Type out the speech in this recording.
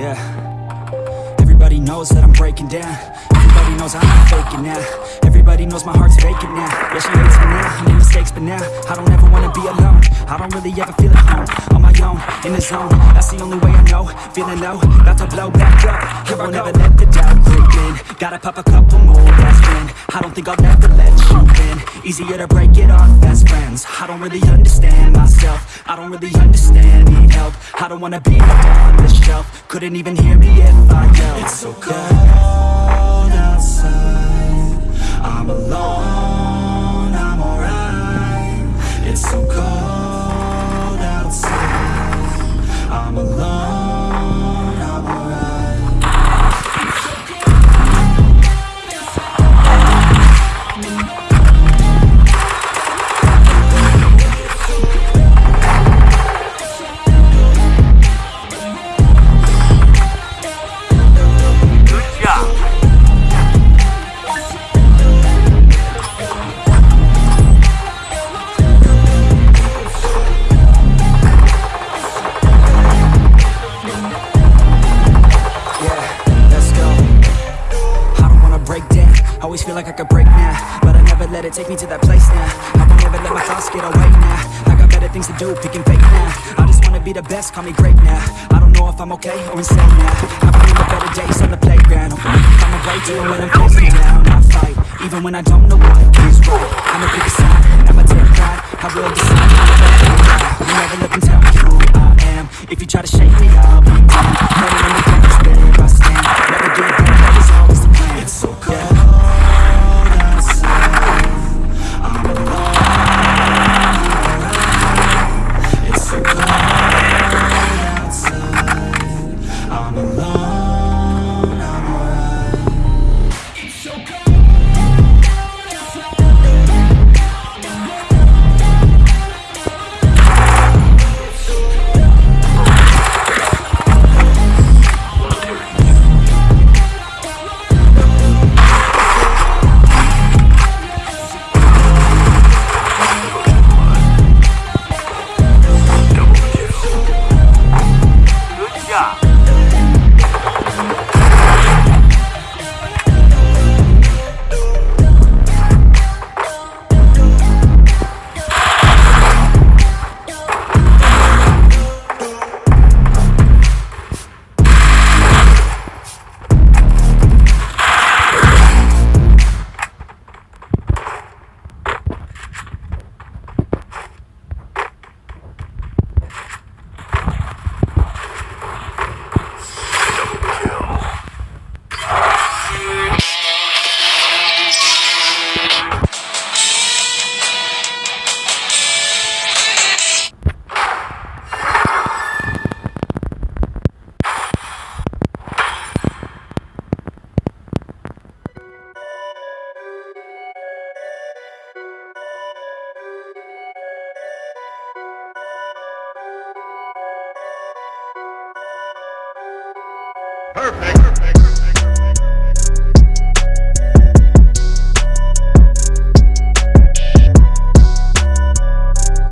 Yeah. Everybody knows that I'm breaking down. Everybody knows I'm not faking now. Everybody knows my heart's vacant now. Yeah, she hates me now. I made mistakes, but now I don't ever wanna be alone. I don't really ever feel at home. On my own, in the zone. That's the only way I know. Feeling low, about to blow back up. Here I won't let the doubt creep in. Gotta pop a couple more aspirin. I don't think I'll ever let you. Easier to break it off best friends. I don't really understand myself. I don't really understand, need help. I don't wanna be on this shelf. Couldn't even hear me if I yelled. It's so cold outside. I'm alone, I'm alright. It's so cold outside. I'm alone, I'm alright. Like I could break now, but I never let it take me to that place now. I won't ever let my thoughts get away now. I got better things to do, picking fake now. I just wanna be the best, call me great now. I don't know if I'm okay or insane now. I remember better days on the playground. I'm away even when I'm facing down. I fight, even when I don't know what is right. I'ma pick a side, I'ma take pride. I will decide. You never look and tell me who I am. If you try to Perfect.